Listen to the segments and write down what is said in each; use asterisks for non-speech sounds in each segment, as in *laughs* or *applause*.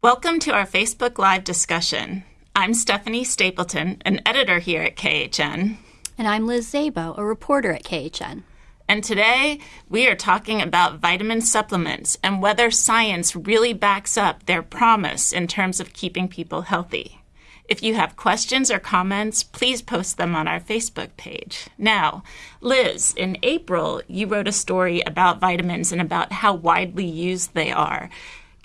Welcome to our Facebook Live discussion. I'm Stephanie Stapleton, an editor here at KHN. And I'm Liz Szabo, a reporter at KHN. And today we are talking about vitamin supplements and whether science really backs up their promise in terms of keeping people healthy. If you have questions or comments, please post them on our Facebook page. Now, Liz, in April, you wrote a story about vitamins and about how widely used they are.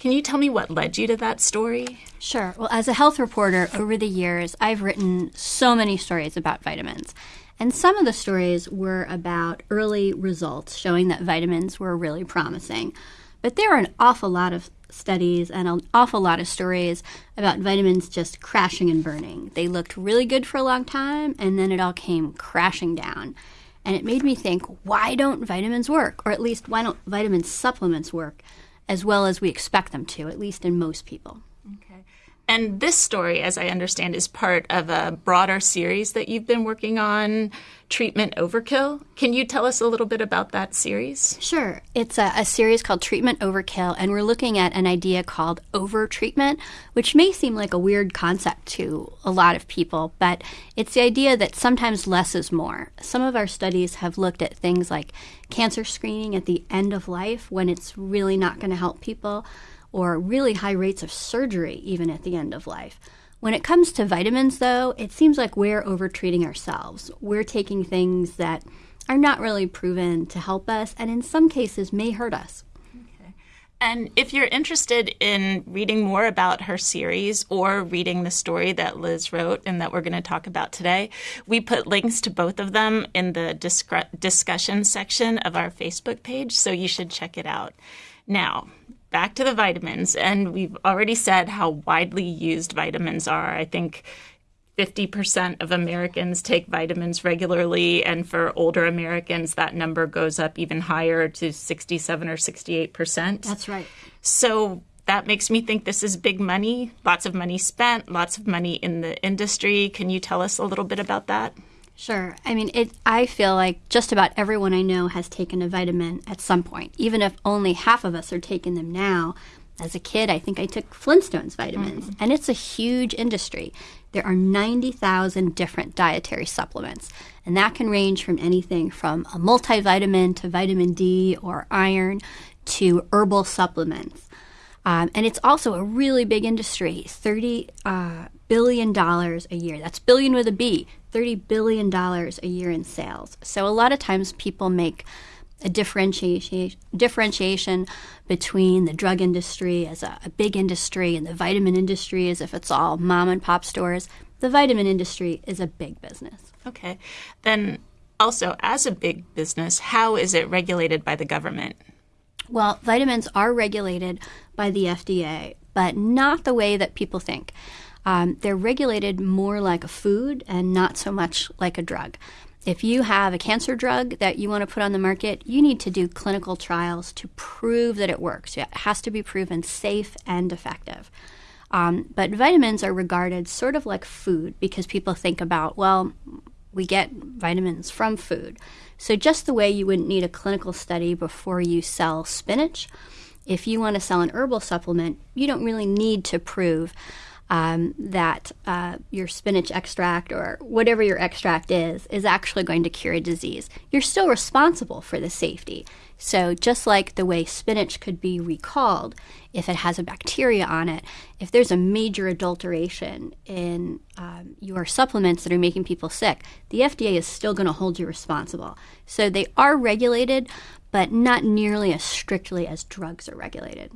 Can you tell me what led you to that story? Sure. Well, as a health reporter over the years, I've written so many stories about vitamins. And some of the stories were about early results showing that vitamins were really promising. But there are an awful lot of studies and an awful lot of stories about vitamins just crashing and burning. They looked really good for a long time, and then it all came crashing down. And it made me think why don't vitamins work? Or at least, why don't vitamin supplements work? As well as we expect them to, at least in most people. Okay. And this story, as I understand, is part of a broader series that you've been working on, Treatment Overkill. Can you tell us a little bit about that series? Sure. It's a, a series called Treatment Overkill, and we're looking at an idea called overtreatment, which may seem like a weird concept to a lot of people, but it's the idea that sometimes less is more. Some of our studies have looked at things like cancer screening at the end of life when it's really not going to help people or really high rates of surgery even at the end of life. When it comes to vitamins, though, it seems like we're overtreating ourselves. We're taking things that are not really proven to help us and in some cases may hurt us. And if you're interested in reading more about her series or reading the story that Liz wrote and that we're going to talk about today, we put links to both of them in the discussion section of our Facebook page, so you should check it out. Now, back to the vitamins, and we've already said how widely used vitamins are. I think 50% of Americans take vitamins regularly, and for older Americans, that number goes up even higher to 67 or 68%. That's right. So that makes me think this is big money, lots of money spent, lots of money in the industry. Can you tell us a little bit about that? Sure. I mean, it. I feel like just about everyone I know has taken a vitamin at some point, even if only half of us are taking them now. As a kid, I think I took Flintstones vitamins, mm. and it's a huge industry. There are 90,000 different dietary supplements, and that can range from anything from a multivitamin to vitamin D or iron to herbal supplements. Um, and it's also a really big industry 30 uh, billion dollars a year. That's billion with a B, $30 billion a year in sales. So a lot of times people make a differentiation, differentiation between the drug industry as a, a big industry and the vitamin industry as if it's all mom and pop stores. The vitamin industry is a big business. Okay. Then also, as a big business, how is it regulated by the government? Well, vitamins are regulated by the FDA, but not the way that people think. Um, they're regulated more like a food and not so much like a drug. If you have a cancer drug that you want to put on the market, you need to do clinical trials to prove that it works. It has to be proven safe and effective. Um, but vitamins are regarded sort of like food because people think about, well, we get vitamins from food. So, just the way you wouldn't need a clinical study before you sell spinach, if you want to sell an herbal supplement, you don't really need to prove um, that uh, your spinach extract or whatever your extract is is actually going to cure a disease. You're still responsible for the safety. So, just like the way spinach could be recalled if it has a bacteria on it, if there's a major adulteration in um, your supplements that are making people sick, the FDA is still going to hold you responsible. So, they are regulated, but not nearly as strictly as drugs are regulated.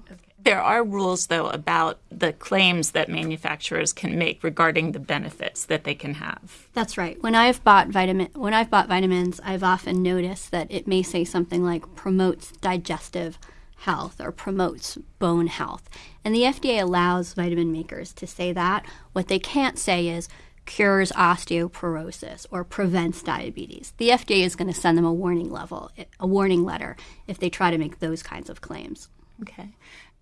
There are rules, though, about the claims that manufacturers can make regarding the benefits that they can have. That's right. When I've bought vitamin, when I've bought vitamins, I've often noticed that it may say something like promotes digestive health or promotes bone health. And the FDA allows vitamin makers to say that. What they can't say is cures osteoporosis or prevents diabetes. The FDA is going to send them a warning level, a warning letter if they try to make those kinds of claims. Okay.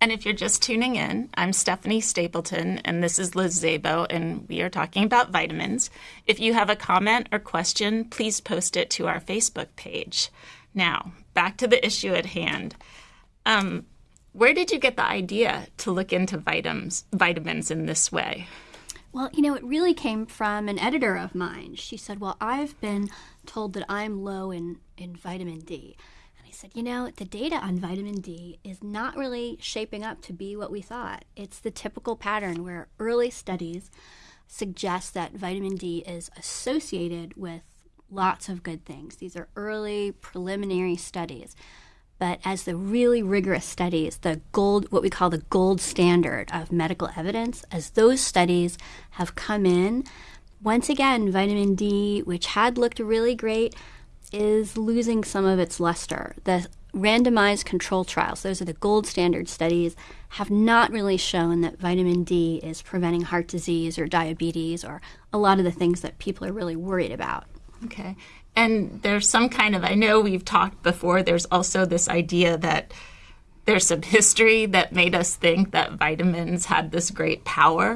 And if you're just tuning in, I'm Stephanie Stapleton, and this is Liz Szabo, and we are talking about vitamins. If you have a comment or question, please post it to our Facebook page. Now, back to the issue at hand. Um, Where did you get the idea to look into vitamins, vitamins in this way? Well, you know, it really came from an editor of mine. She said, Well, I've been told that I'm low in, in vitamin D. Said, You know, the data on vitamin D is not really shaping up to be what we thought. It's the typical pattern where early studies suggest that vitamin D is associated with lots of good things. These are early preliminary studies. But as the really rigorous studies, the gold, what we call the gold standard of medical evidence, as those studies have come in, once again, vitamin D, which had looked really great, is losing some of its luster. The randomized control trials, those are the gold standard studies, have not really shown that vitamin D is preventing heart disease or diabetes or a lot of the things that people are really worried about. Okay. And there's some kind of, I know we've talked before, there's also this idea that there's some history that made us think that vitamins had this great power.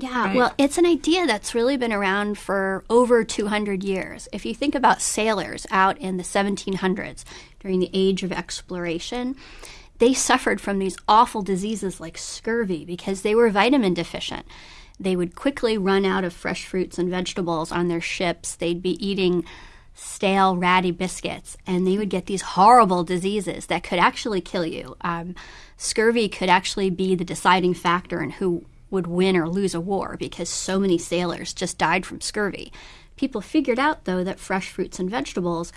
Yeah, right? well, it's an idea that's really been around for over 200 years. If you think about sailors out in the 1700s during the age of exploration, they suffered from these awful diseases like scurvy because they were vitamin deficient. They would quickly run out of fresh fruits and vegetables on their ships. They'd be eating stale, ratty biscuits, and they would get these horrible diseases that could actually kill you. Um, scurvy could actually be the deciding factor in who would win or lose a war because so many sailors just died from scurvy. People figured out, though, that fresh fruits and vegetables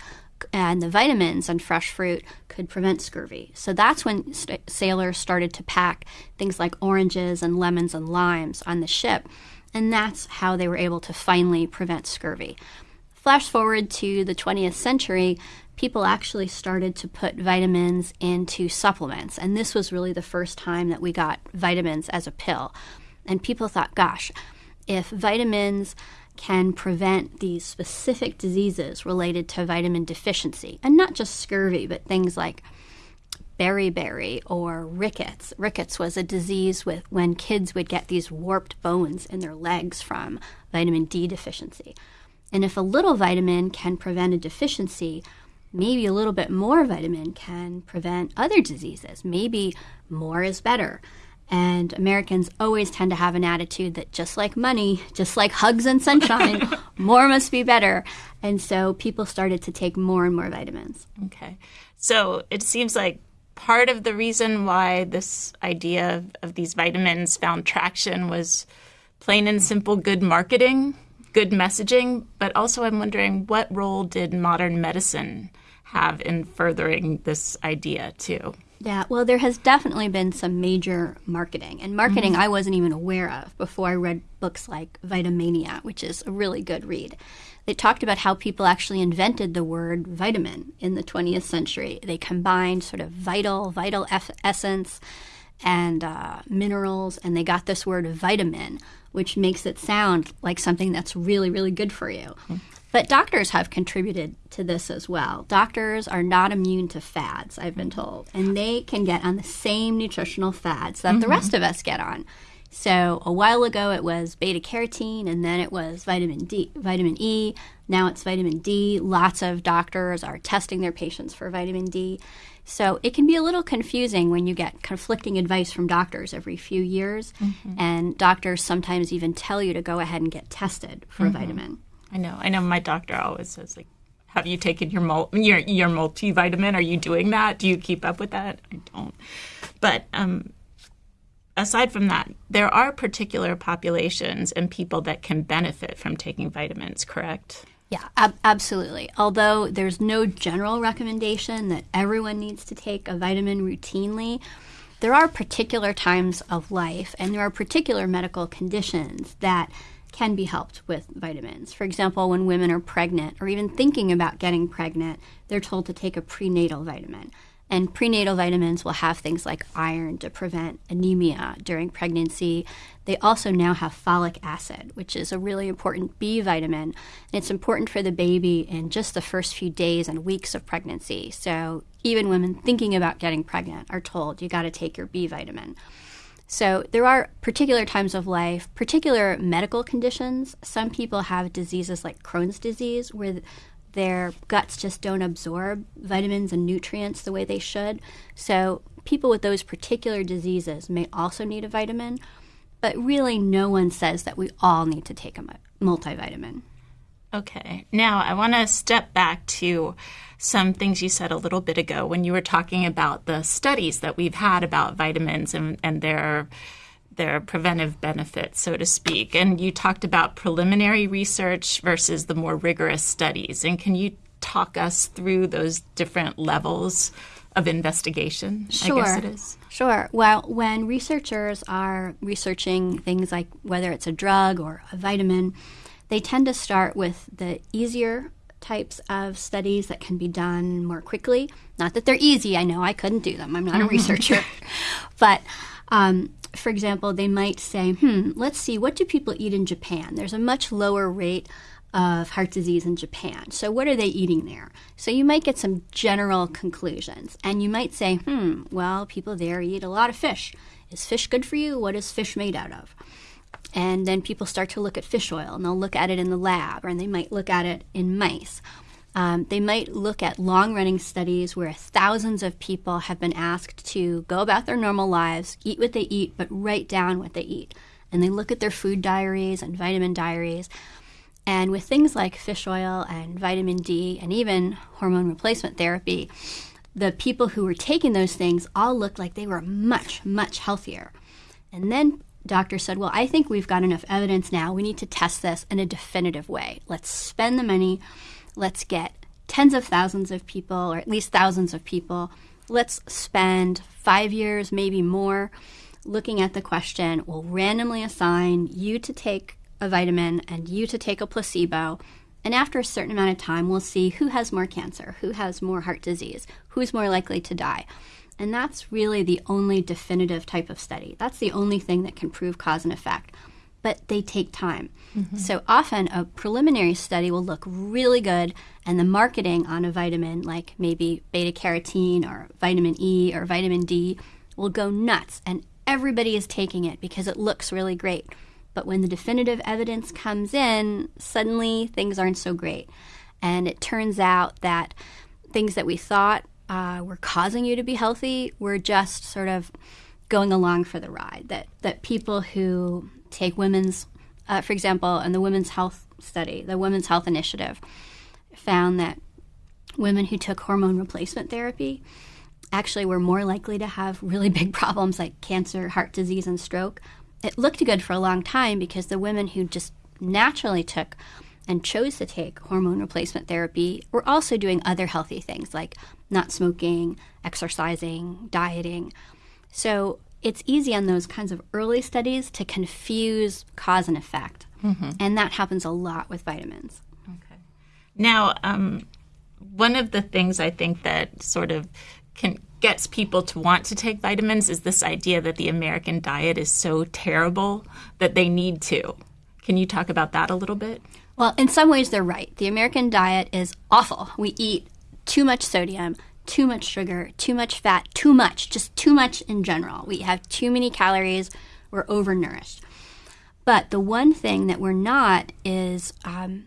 and the vitamins in fresh fruit could prevent scurvy. So that's when st- sailors started to pack things like oranges and lemons and limes on the ship. And that's how they were able to finally prevent scurvy. Flash forward to the 20th century, people actually started to put vitamins into supplements. And this was really the first time that we got vitamins as a pill. And people thought, gosh, if vitamins can prevent these specific diseases related to vitamin deficiency, and not just scurvy, but things like beriberi or rickets. Rickets was a disease with when kids would get these warped bones in their legs from vitamin D deficiency. And if a little vitamin can prevent a deficiency, maybe a little bit more vitamin can prevent other diseases. Maybe more is better. And Americans always tend to have an attitude that just like money, just like hugs and sunshine, *laughs* more must be better. And so people started to take more and more vitamins. Okay. So it seems like part of the reason why this idea of, of these vitamins found traction was plain and simple good marketing good messaging, but also I'm wondering what role did modern medicine have in furthering this idea too? Yeah, well, there has definitely been some major marketing, and marketing mm-hmm. I wasn't even aware of before I read books like Vitamania, which is a really good read. They talked about how people actually invented the word vitamin in the 20th century. They combined sort of vital, vital eff- essence and uh, minerals, and they got this word vitamin, which makes it sound like something that's really, really good for you. Mm-hmm. But doctors have contributed to this as well. Doctors are not immune to fads, I've been told, and they can get on the same nutritional fads that mm-hmm. the rest of us get on. So a while ago it was beta carotene and then it was vitamin D, vitamin E. Now it's vitamin D. Lots of doctors are testing their patients for vitamin D. So it can be a little confusing when you get conflicting advice from doctors every few years, mm-hmm. and doctors sometimes even tell you to go ahead and get tested for mm-hmm. a vitamin. I know. I know. My doctor always says like, "Have you taken your mul- your your multivitamin? Are you doing that? Do you keep up with that?" I don't. But um, aside from that, there are particular populations and people that can benefit from taking vitamins. Correct? Yeah, ab- absolutely. Although there's no general recommendation that everyone needs to take a vitamin routinely, there are particular times of life and there are particular medical conditions that can be helped with vitamins. For example, when women are pregnant or even thinking about getting pregnant, they're told to take a prenatal vitamin. And prenatal vitamins will have things like iron to prevent anemia during pregnancy. They also now have folic acid, which is a really important B vitamin. And it's important for the baby in just the first few days and weeks of pregnancy. So even women thinking about getting pregnant are told you got to take your B vitamin. So there are particular times of life, particular medical conditions. Some people have diseases like Crohn's disease, where their guts just don't absorb vitamins and nutrients the way they should. So people with those particular diseases may also need a vitamin, but really no one says that we all need to take a multivitamin. Okay. Now I want to step back to some things you said a little bit ago when you were talking about the studies that we've had about vitamins and, and their their preventive benefits, so to speak. And you talked about preliminary research versus the more rigorous studies. And can you talk us through those different levels of investigation? Sure. I guess it is. Sure. Well, when researchers are researching things like whether it's a drug or a vitamin, they tend to start with the easier types of studies that can be done more quickly. Not that they're easy, I know I couldn't do them, I'm not a *laughs* researcher. but um, for example, they might say, hmm, let's see, what do people eat in Japan? There's a much lower rate of heart disease in Japan. So, what are they eating there? So, you might get some general conclusions. And you might say, hmm, well, people there eat a lot of fish. Is fish good for you? What is fish made out of? And then people start to look at fish oil and they'll look at it in the lab and they might look at it in mice. Um, they might look at long running studies where thousands of people have been asked to go about their normal lives, eat what they eat, but write down what they eat. And they look at their food diaries and vitamin diaries. And with things like fish oil and vitamin D and even hormone replacement therapy, the people who were taking those things all looked like they were much, much healthier. And then doctor said, Well, I think we've got enough evidence now. We need to test this in a definitive way. Let's spend the money Let's get tens of thousands of people, or at least thousands of people. Let's spend five years, maybe more, looking at the question. We'll randomly assign you to take a vitamin and you to take a placebo. And after a certain amount of time, we'll see who has more cancer, who has more heart disease, who's more likely to die. And that's really the only definitive type of study. That's the only thing that can prove cause and effect but they take time. Mm-hmm. So often a preliminary study will look really good, and the marketing on a vitamin, like maybe beta carotene or vitamin E or vitamin D, will go nuts, and everybody is taking it because it looks really great. But when the definitive evidence comes in, suddenly things aren't so great. And it turns out that things that we thought uh, were causing you to be healthy We're just sort of going along for the ride. That that people who take women's, uh, for example, in the Women's Health Study, the Women's Health Initiative found that women who took hormone replacement therapy actually were more likely to have really big *laughs* problems like cancer, heart disease, and stroke. It looked good for a long time because the women who just naturally took and chose to take hormone replacement therapy were also doing other healthy things like not smoking, exercising, dieting. So it's easy on those kinds of early studies to confuse cause and effect. Mm-hmm. And that happens a lot with vitamins. Okay. Now, um, one of the things I think that sort of can gets people to want to take vitamins is this idea that the American diet is so terrible that they need to. Can you talk about that a little bit? Well, in some ways, they're right. The American diet is awful. We eat too much sodium, too much sugar, too much fat, too much, just too much in general. We have too many calories, we're overnourished. But the one thing that we're not is um,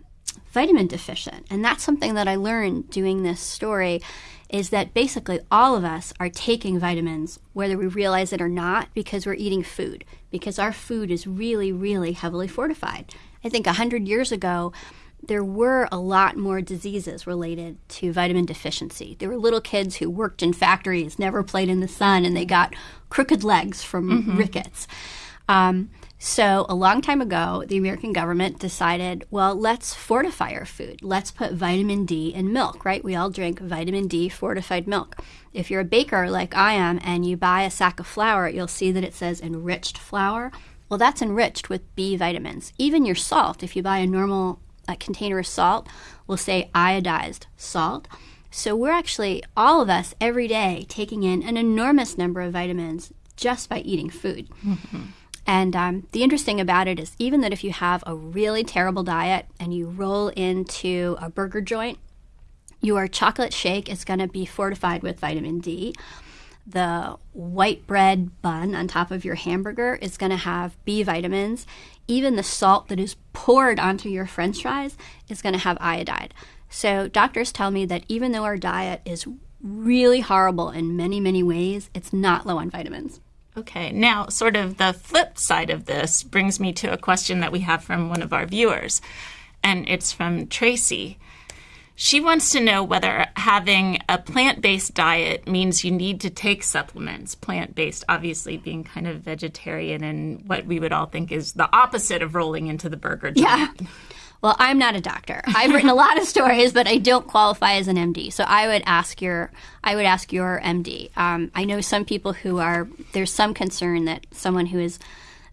vitamin deficient. And that's something that I learned doing this story is that basically all of us are taking vitamins, whether we realize it or not, because we're eating food, because our food is really, really heavily fortified. I think 100 years ago, there were a lot more diseases related to vitamin deficiency. There were little kids who worked in factories, never played in the sun, and they got crooked legs from mm-hmm. rickets. Um, so, a long time ago, the American government decided, well, let's fortify our food. Let's put vitamin D in milk, right? We all drink vitamin D fortified milk. If you're a baker like I am and you buy a sack of flour, you'll see that it says enriched flour. Well, that's enriched with B vitamins. Even your salt, if you buy a normal a container of salt will say iodized salt. So we're actually, all of us, every day taking in an enormous number of vitamins just by eating food. Mm-hmm. And um, the interesting about it is, even that if you have a really terrible diet and you roll into a burger joint, your chocolate shake is going to be fortified with vitamin D the white bread bun on top of your hamburger is going to have B vitamins. Even the salt that is poured onto your french fries is going to have iodide. So, doctors tell me that even though our diet is really horrible in many, many ways, it's not low on vitamins. Okay, now, sort of the flip side of this brings me to a question that we have from one of our viewers, and it's from Tracy. She wants to know whether having a plant based diet means you need to take supplements. Plant based, obviously, being kind of vegetarian and what we would all think is the opposite of rolling into the burger joint. Yeah. Well, I'm not a doctor. I've written a lot of stories, but I don't qualify as an MD. So I would ask your I would ask your MD. Um, I know some people who are there's some concern that someone who is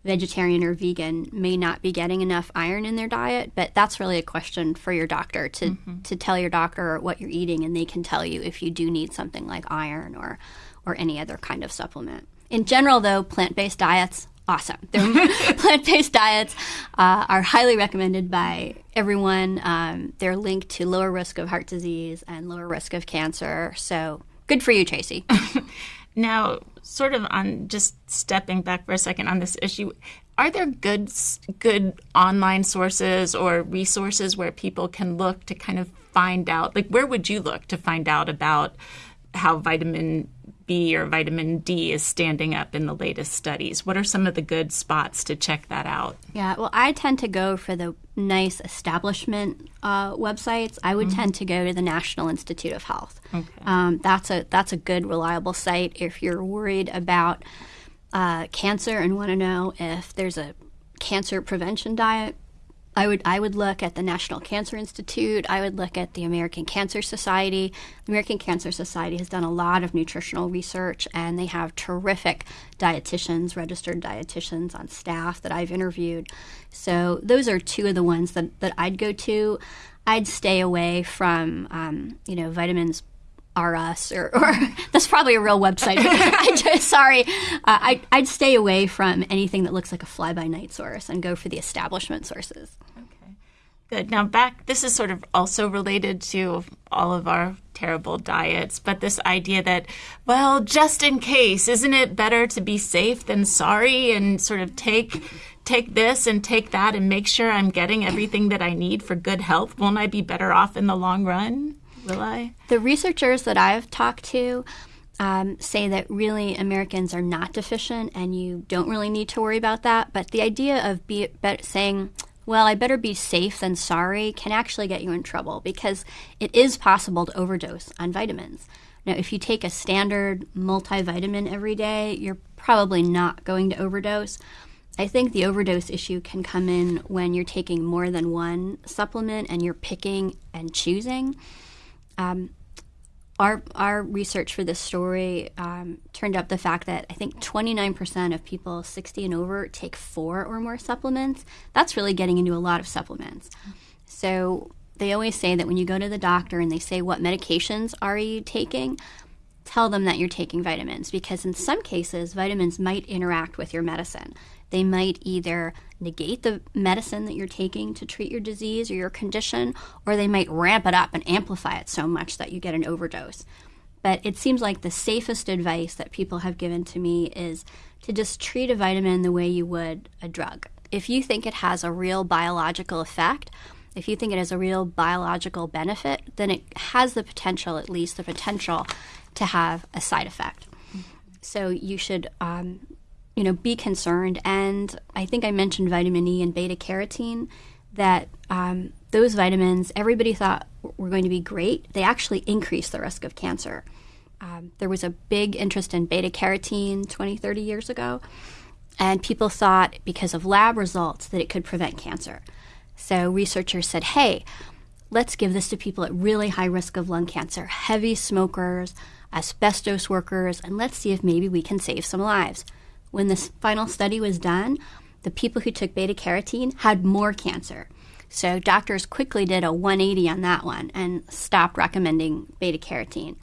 vegetarian or vegan may not be getting enough iron in their diet, but that's really a question for your doctor to mm-hmm. to tell your doctor what you're eating, and they can tell you if you do need something like iron or or any other kind of supplement. In general, though, plant based diets awesome. *laughs* *laughs* Plant based diets uh, are highly recommended by everyone. Um, they're linked to lower risk of heart disease and lower risk of cancer. So good for you, Tracy. *laughs* now, sort of on just stepping back for a second on this issue, are there good good online sources or resources where people can look to kind of find out? Like, where would you look to find out about how vitamin B or vitamin D is standing up in the latest studies. What are some of the good spots to check that out? Yeah, well, I tend to go for the nice establishment uh, websites. I would mm-hmm. tend to go to the National Institute of Health. Okay. Um, that's a that's a good, reliable site if you're worried about uh, cancer and want to know if there's a cancer prevention diet I would I would look at the National Cancer Institute. I would look at the American Cancer Society. The American Cancer Society has done a lot of nutritional research, and they have terrific dietitians, registered dietitians on staff that I've interviewed. So those are two of the ones that, that I'd go to. I'd stay away from um, you know vitamins R Us or, or *laughs* that's probably a real website. *laughs* just, sorry, uh, I, I'd stay away from anything that looks like a fly by night source and go for the establishment sources. Okay, good. Now back, this is sort of also related to all of our terrible diets, but this idea that, well, just in case, isn't it better to be safe than sorry and sort of take take this and take that and make sure I'm getting everything that I need for good health? Won't I be better off in the long run? Will I? The researchers that I've talked to um, say that really Americans are not deficient and you don't really need to worry about that. But the idea of be, be, saying, well, I better be safe than sorry can actually get you in trouble because it is possible to overdose on vitamins. Now, if you take a standard multivitamin every day, you're probably not going to overdose. I think the overdose issue can come in when you're taking more than one supplement and you're picking and choosing. Um, our our research for this story um, turned up the fact that I think 29% of people 60 and over take four or more supplements. That's really getting into a lot of supplements. So they always say that when you go to the doctor and they say what medications are you taking, tell them that you're taking vitamins because in some cases vitamins might interact with your medicine. They might either negate the medicine that you're taking to treat your disease or your condition, or they might ramp it up and amplify it so much that you get an overdose. But it seems like the safest advice that people have given to me is to just treat a vitamin the way you would a drug. If you think it has a real biological effect, if you think it has a real biological benefit, then it has the potential, at least the potential, to have a side effect. So you should um, you know, be concerned. And I think I mentioned vitamin E and beta carotene, that um, those vitamins everybody thought were going to be great. They actually increase the risk of cancer. Um, there was a big interest in beta carotene 20, 30 years ago, and people thought because of lab results that it could prevent cancer. So researchers said, hey, let's give this to people at really high risk of lung cancer, heavy smokers, asbestos workers, and let's see if maybe we can save some lives when this final study was done, the people who took beta carotene had more cancer. So doctors quickly did a 180 on that one and stopped recommending beta carotene.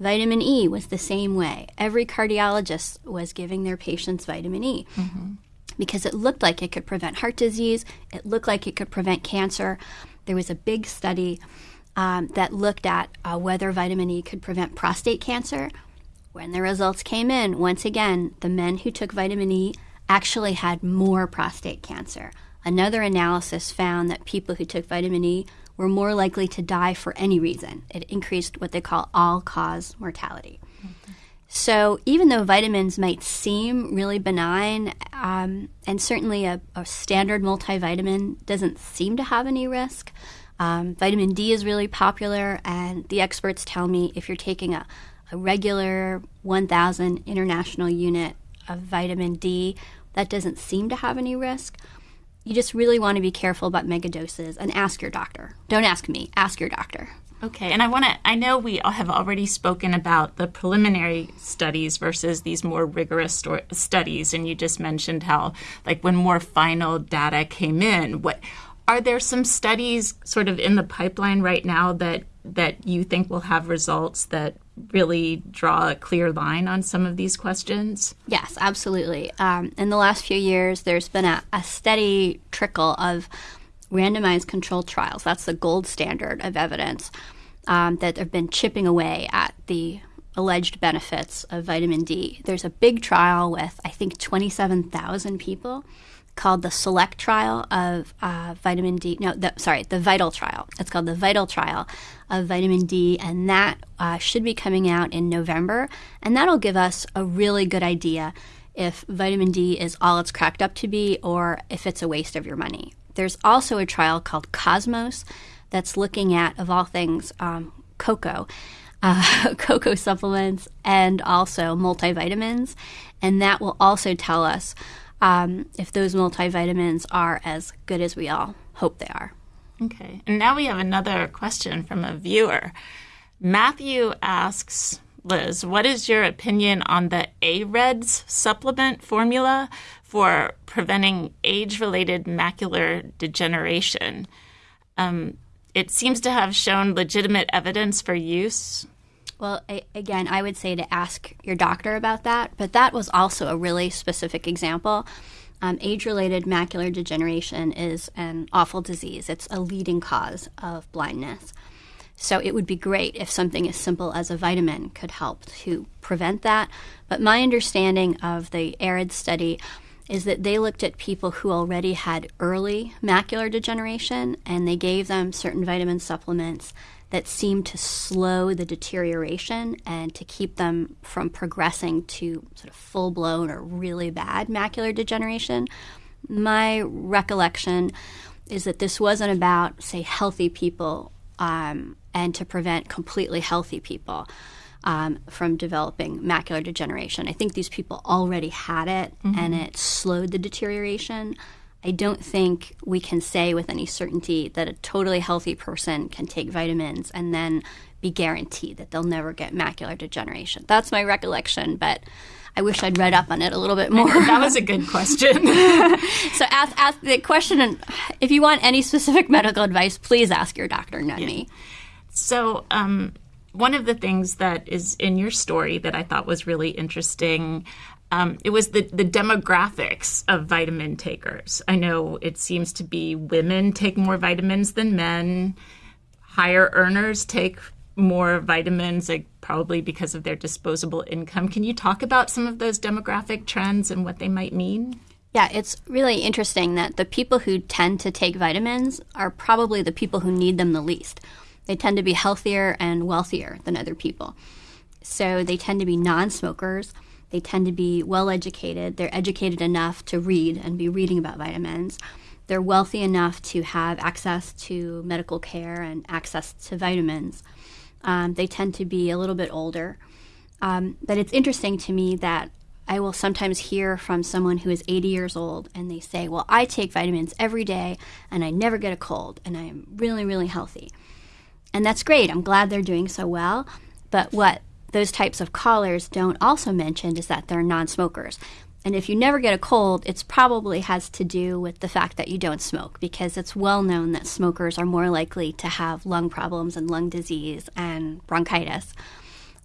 Vitamin E was the same way. Every cardiologist was giving their patients vitamin E mm-hmm. because it looked like it could prevent heart disease, it looked like it could prevent cancer. There was a big study um, that looked at uh, whether vitamin E could prevent prostate cancer, when the results came in, once again, the men who took vitamin E actually had more prostate cancer. Another analysis found that people who took vitamin E were more likely to die for any reason. It increased what they call all cause mortality. So, even though vitamins might seem really benign, um, and certainly a, a, standard multivitamin doesn't seem to have any risk, um, vitamin D is really popular, and the experts tell me if you're taking a, a regular 1,000 international unit of vitamin D, that doesn't seem to have any risk. You just really want to be careful about megadoses and ask your doctor. Don't ask me, ask your doctor. Okay, and I want to, I know we have already spoken about the preliminary studies versus these more rigorous sto- studies, and you just mentioned how, like, when more final data came in, what are there some studies sort of in the pipeline right now that that you think will have results that really draw a clear line on some of these questions? Yes, absolutely. Um, in the last few years, there's been a, a steady trickle of randomized controlled trials. That's the gold standard of evidence um, that have been chipping away at the alleged benefits of vitamin D. There's a big trial with, I think, 27,000 people called the Select trial of uh, vitamin D. No, the, sorry, the Vital trial. It's called the Vital trial of vitamin D, and that uh, should be coming out in November. And that'll give us a really good idea if vitamin D is all it's cracked up to be or if it's a waste of your money. There's also a trial called Cosmos that's looking at, of all things, um, cocoa. *laughs* Uh, cocoa supplements and also multivitamins, and that will also tell us um, if those multivitamins are as good as we all hope they are. Okay, and now we have another question from a viewer. Matthew asks Liz, what is your opinion on the AREDS supplement formula for preventing age related macular degeneration? Um, it seems to have shown legitimate evidence for use. Well, I, again, I would say to ask your doctor about that, but that was also a really specific example. Um, age related macular degeneration is an awful disease, it's a leading cause of blindness. So it would be great if something as simple as a vitamin could help to prevent that. But my understanding of the ARED study is that they looked at people who already had early macular degeneration and they gave them certain vitamin supplements that seemed to slow the deterioration and to keep them from progressing to sort of full blown or really bad macular degeneration. My recollection is that this wasn't about, say, healthy people um, and to prevent completely healthy people um, from developing macular degeneration. I think these people already had it mm-hmm. and it slowed the deterioration. I don't think we can say with any certainty that a totally healthy person can take vitamins and then be guaranteed that they'll never get macular degeneration. That's my recollection, but I wish I'd read up on it a little bit more. that was a good question. *laughs* so ask, ask the question, and if you want any specific medical advice, please ask your doctor, not yeah. me. So, um, one of the things that is in your story that I thought was really interesting um, it was the, the demographics of vitamin takers. I know it seems to be women take more vitamins than men. Higher earners take more vitamins, like probably because of their disposable income. Can you talk about some of those demographic trends and what they might mean? Yeah, it's really interesting that the people who tend to take vitamins are probably the people who need them the least. They tend to be healthier and wealthier than other people. So they tend to be non smokers they tend to be well educated. They're educated enough to read and be reading about vitamins. They're wealthy enough to have access to medical care and access to vitamins. Um, they tend to be a little bit older. Um, but it's interesting to me that I will sometimes hear from someone who is 80 years old and they say, Well, I take vitamins every day and I never get a cold and I'm really, really healthy. And that's great. I'm glad they're doing so well. But what those types of callers don't also mention is that they're non smokers. And if you never get a cold, it probably has to do with the fact that you don't smoke, because it's well known that smokers are more likely to have lung problems and lung disease and bronchitis.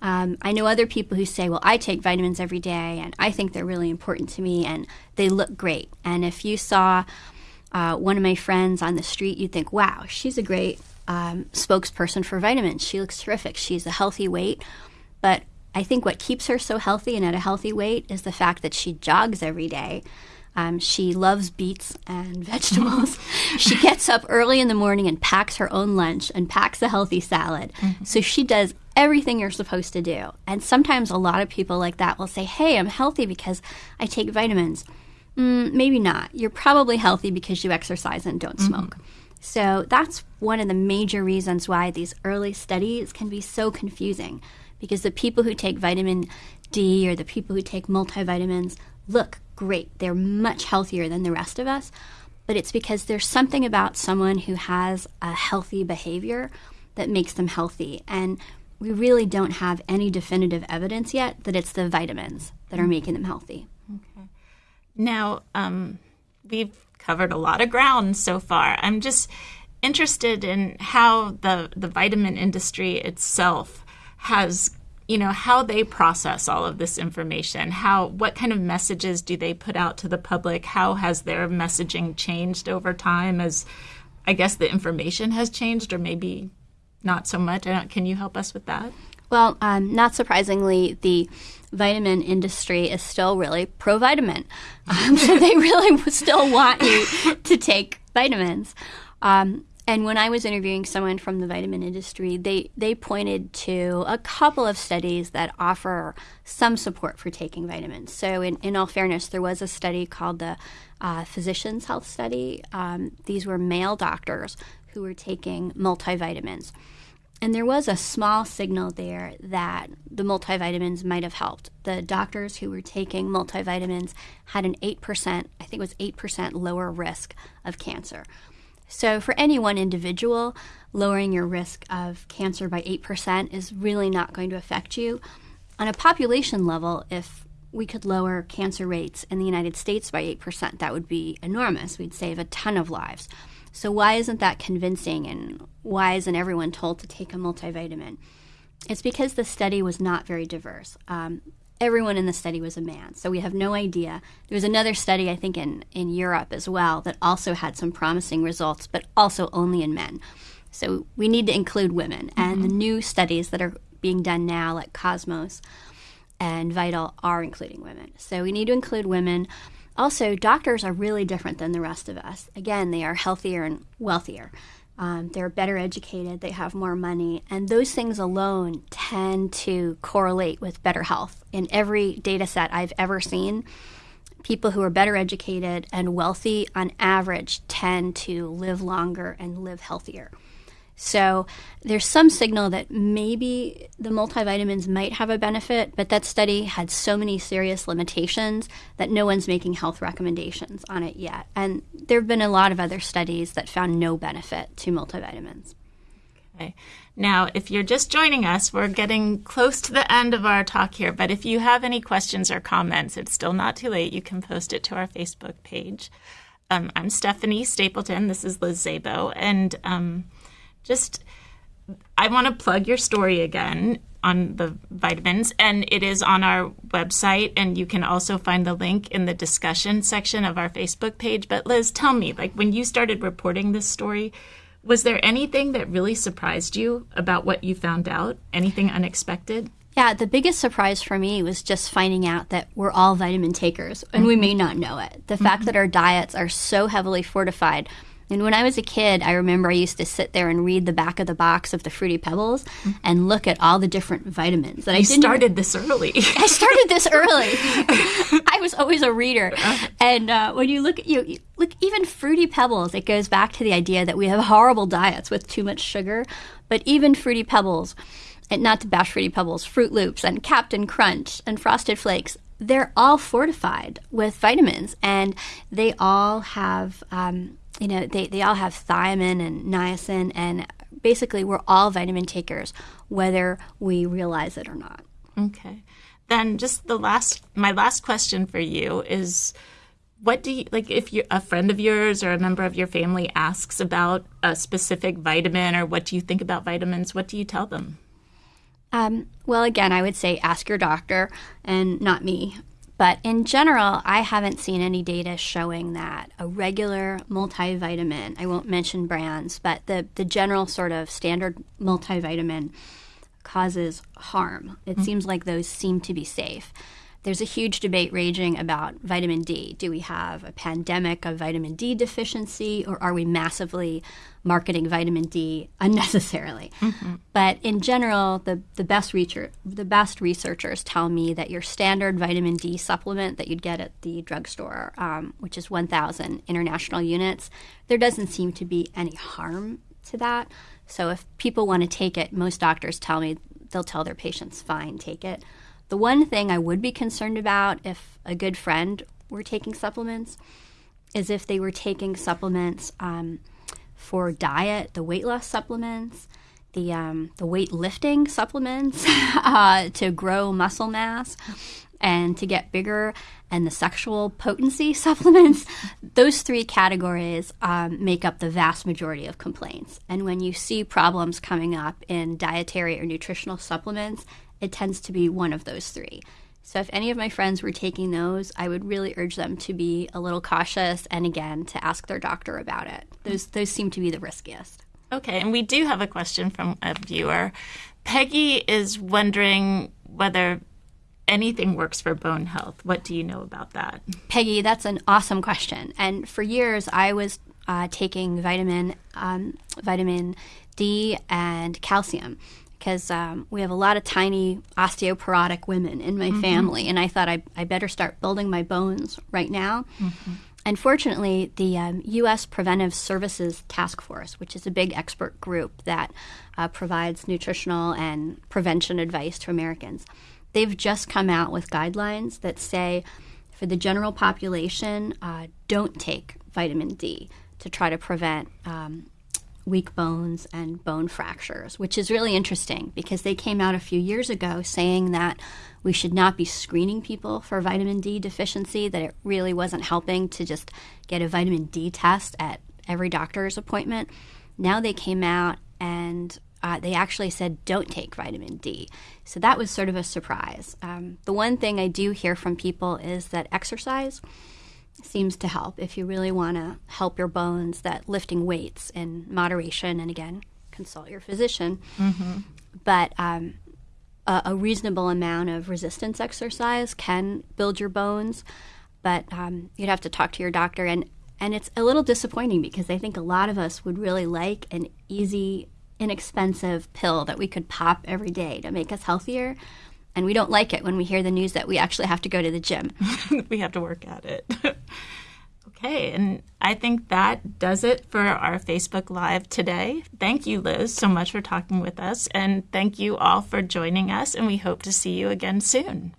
Um, I know other people who say, well, I take vitamins every day and I think they're really important to me and they look great. And if you saw uh, one of my friends on the street, you'd think, wow, she's a great um, spokesperson for vitamins. She looks terrific. She's a healthy weight. But I think what keeps her so healthy and at a healthy weight is the fact that she jogs every day. Um, she loves beets and *laughs* vegetables. *laughs* she gets up early in the morning and packs her own lunch and packs a healthy salad. Mm-hmm. So she does everything you're supposed to do. And sometimes a lot of people like that will say, Hey, I'm healthy because I take vitamins. Mm, maybe not. You're probably healthy because you exercise and don't mm-hmm. smoke. So that's one of the major reasons why these early studies can be so confusing because the people who take vitamin D or the people who take multivitamins look great. They're much healthier than the rest of us. But it's because there's something about someone who has a healthy behavior that makes them healthy. And we really don't have any definitive evidence yet that it's the vitamins that are making them healthy. Okay. Now, um, we've covered a lot of ground so far. I'm just interested in how the, the vitamin industry itself has you know how they process all of this information how what kind of messages do they put out to the public? How has their messaging changed over time as i guess the information has changed or maybe not so much? Can you help us with that? Well um, not surprisingly the vitamin industry is still really pro vitamin um, so *laughs* they really *laughs* still want you to take vitamins. Um, and when I was interviewing someone from the vitamin industry, they, they pointed to a couple of studies that offer some support for taking vitamins. So, in, in all fairness, there was a study called the uh, Physicians Health Study. Um, these were male doctors who were taking multivitamins. And there was a small signal there that the multivitamins might have helped. The doctors who were taking multivitamins had an 8%, I think it was 8% lower risk of cancer. So, for any one individual, lowering your risk of cancer by 8% is really not going to affect you. On a population level, if we could lower cancer rates in the United States by 8%, that would be enormous. We'd save a ton of lives. So, why isn't that convincing and why isn't everyone told to take a multivitamin? It's because the study was not very diverse. Um, everyone in the study was a man. So we have no idea. There was another study, I think, in, in Europe as well, that also had some promising results, but also only in men. So we need to include women. Mm-hmm. And the new studies that are being done now, like Cosmos and Vital, are including women. So we need to include women. Also, doctors are really different than the rest of us. Again, they are healthier and wealthier. Um, they're better educated, they have more money, and those things alone tend to correlate with better health. In every data set I've ever seen, people who are better educated and wealthy on average tend to live longer and live healthier. So there's some signal that maybe the multivitamins might have a benefit, but that study had so many serious limitations that no one's making health recommendations on it yet. And there have been a lot of other studies that found no benefit to multivitamins. Okay. Now, if you're just joining us, we're getting close to the end of our talk here, but if you have any questions or comments, it's still not too late. You can post it to our Facebook page. Um, I'm Stephanie Stapleton. This is Liz Szabo. And um, just I want to plug your story again on the vitamins, and it is on our website, and you can also find the link in the discussion section of our Facebook page. But Liz, tell me, like when you started reporting this story, was there anything that really surprised you about what you found out? Anything unexpected? Yeah, the biggest surprise for me was just finding out that we're all vitamin takers, and mm-hmm. we may not know it. The mm-hmm. fact that our diets are so heavily fortified and when I was a kid, I remember I used to sit there and read the back of the box of the Fruity Pebbles mm-hmm. and look at all the different vitamins. That you I started this early. I started this *laughs* early. *laughs* I was always a reader, uh-huh. and uh, when you look at you look even Fruity Pebbles, it goes back to the idea that we have horrible diets with too much sugar. But even Fruity Pebbles, and not to bash Fruity Pebbles, Froot Loops and Captain Crunch and Frosted Flakes, they're all fortified with vitamins, and they all have. Um, you know, they, they all have thiamine and niacin, and basically we're all vitamin takers, whether we realize it or not. Okay. Then just the last, my last question for you is what do you like if you a friend of yours or a member of your family asks about a specific vitamin or what do you think about vitamins what do you tell them um, well again i would say ask your doctor and not me but in general, I haven't seen any data showing that a regular multivitamin, I won't mention brands, but the, the general sort of standard multivitamin causes harm. It mm-hmm. seems like those seem to be safe. There's a huge debate raging about vitamin D. Do we have a pandemic of vitamin D deficiency, or are we massively marketing vitamin D *laughs* unnecessarily? Mm-hmm. But in general, the, the best research, the best researchers tell me that your standard vitamin D supplement that you'd get at the drugstore, um, which is 1,000 international units, there doesn't seem to be any harm to that. So if people want to take it, most doctors tell me they'll tell their patients, fine, take it. The one thing I would be concerned about if a good friend were taking supplements is if they were taking supplements um, for diet, the weight loss supplements, the um, the weight lifting supplements *laughs* uh, to grow muscle mass and to get bigger, and the sexual potency *laughs* supplements. Those three categories um, make up the vast majority of complaints. And when you see problems coming up in dietary or nutritional supplements, it tends to be one of those three. So if any of my friends were taking those, I would really urge them to be a little cautious and again to ask their doctor about it. Those those seem to be the riskiest. Okay, and we do have a question from a viewer. Peggy is wondering whether anything works for bone health. What do you know about that? Peggy, that's an awesome question. And for years, I was uh, taking vitamin um, vitamin D and calcium because um, we have a lot of tiny osteoporotic women in my mm-hmm. family, and I thought I, I better start building my bones right now. Mm-hmm. Unfortunately, the um, U.S. Preventive Services Task Force, which is a big expert group that uh, provides nutritional and prevention advice to Americans, they've just come out with guidelines that say for the general population, uh, don't take vitamin D to try to prevent um, weak bones and bone fractures, which is really interesting because they came out a few years ago saying that we should not be screening people for vitamin D deficiency, that it really wasn't helping to just get a vitamin D test at every doctor's appointment. Now they came out and uh, they actually said don't take vitamin D. So that was sort of a surprise. Um, the one thing I do hear from people is that exercise seems to help if you really want to help your bones that lifting weights in moderation and again consult your physician mm-hmm. but um, a, a, reasonable amount of resistance exercise can build your bones but um, you'd have to talk to your doctor and and it's a little disappointing because I think a lot of us would really like an easy inexpensive pill that we could pop every day to make us healthier and we don't like it when we hear the news that we actually have to go to the gym. *laughs* we have to work at it. *laughs* okay, and I think that does it for our Facebook Live today. Thank you, Liz, so much for talking with us, and thank you all for joining us, and we hope to see you again soon.